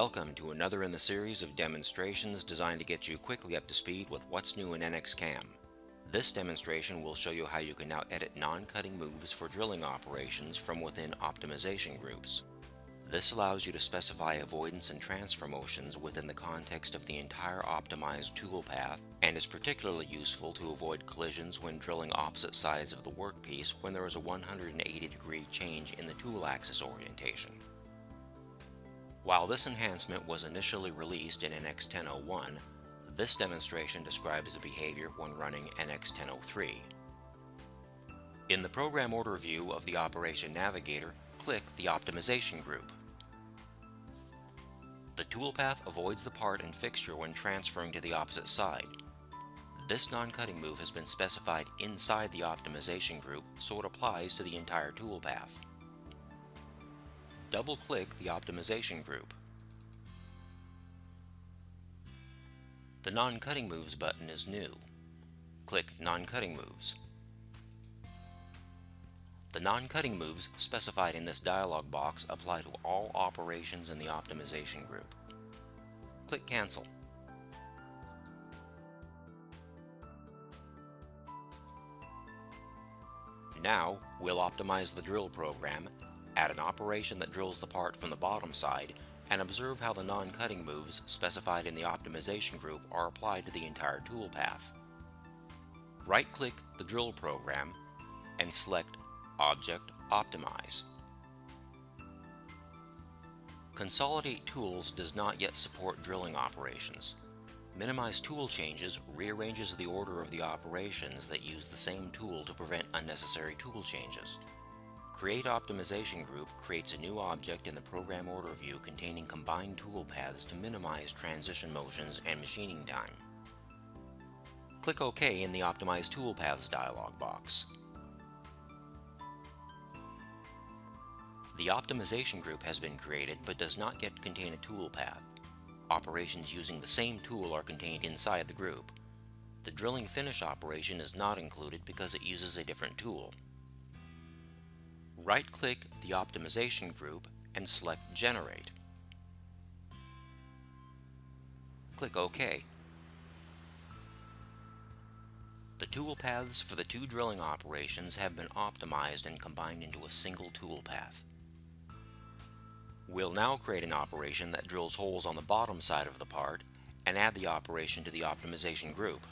Welcome to another in the series of demonstrations designed to get you quickly up to speed with what's new in NX CAM. This demonstration will show you how you can now edit non-cutting moves for drilling operations from within optimization groups. This allows you to specify avoidance and transfer motions within the context of the entire optimized toolpath and is particularly useful to avoid collisions when drilling opposite sides of the workpiece when there is a 180 degree change in the tool axis orientation. While this enhancement was initially released in NX 1001, this demonstration describes the behavior when running NX 1003. In the program order view of the Operation Navigator, click the Optimization group. The toolpath avoids the part and fixture when transferring to the opposite side. This non-cutting move has been specified inside the optimization group, so it applies to the entire toolpath double-click the optimization group. The Non-Cutting Moves button is new. Click Non-Cutting Moves. The non-cutting moves specified in this dialog box apply to all operations in the optimization group. Click Cancel. Now, we'll optimize the drill program add an operation that drills the part from the bottom side, and observe how the non-cutting moves specified in the optimization group are applied to the entire toolpath. Right-click the drill program and select Object Optimize. Consolidate Tools does not yet support drilling operations. Minimize Tool Changes rearranges the order of the operations that use the same tool to prevent unnecessary tool changes. Create Optimization Group creates a new object in the program order view containing combined toolpaths to minimize transition motions and machining time. Click OK in the Optimize Toolpaths dialog box. The optimization group has been created but does not yet contain a toolpath. Operations using the same tool are contained inside the group. The drilling finish operation is not included because it uses a different tool right-click the optimization group and select Generate. Click OK. The toolpaths for the two drilling operations have been optimized and combined into a single toolpath. We'll now create an operation that drills holes on the bottom side of the part and add the operation to the optimization group.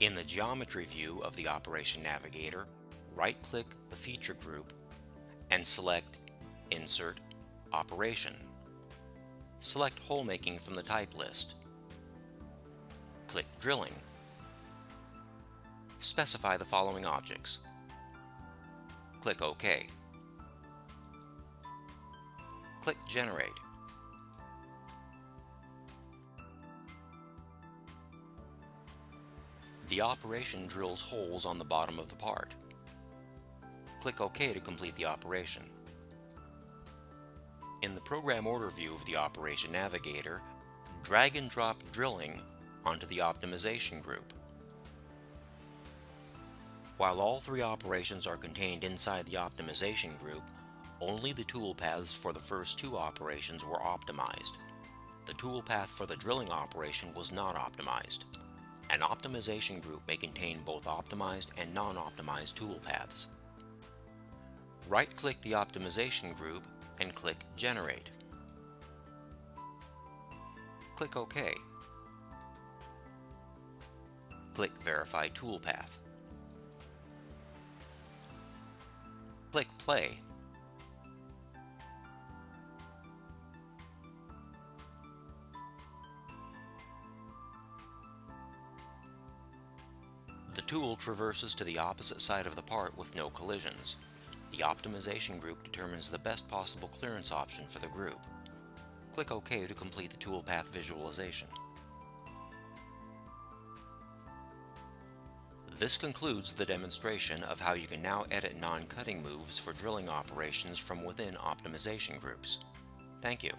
In the geometry view of the Operation Navigator, right-click the feature group and select Insert Operation. Select hole making from the type list. Click Drilling. Specify the following objects. Click OK. Click Generate. The operation drills holes on the bottom of the part. Click OK to complete the operation. In the Program Order view of the Operation Navigator, drag and drop drilling onto the optimization group. While all three operations are contained inside the optimization group, only the toolpaths for the first two operations were optimized. The toolpath for the drilling operation was not optimized. An optimization group may contain both optimized and non-optimized toolpaths right-click the optimization group and click Generate. Click OK. Click Verify Toolpath. Click Play. The tool traverses to the opposite side of the part with no collisions. The optimization group determines the best possible clearance option for the group. Click OK to complete the toolpath visualization. This concludes the demonstration of how you can now edit non-cutting moves for drilling operations from within optimization groups. Thank you.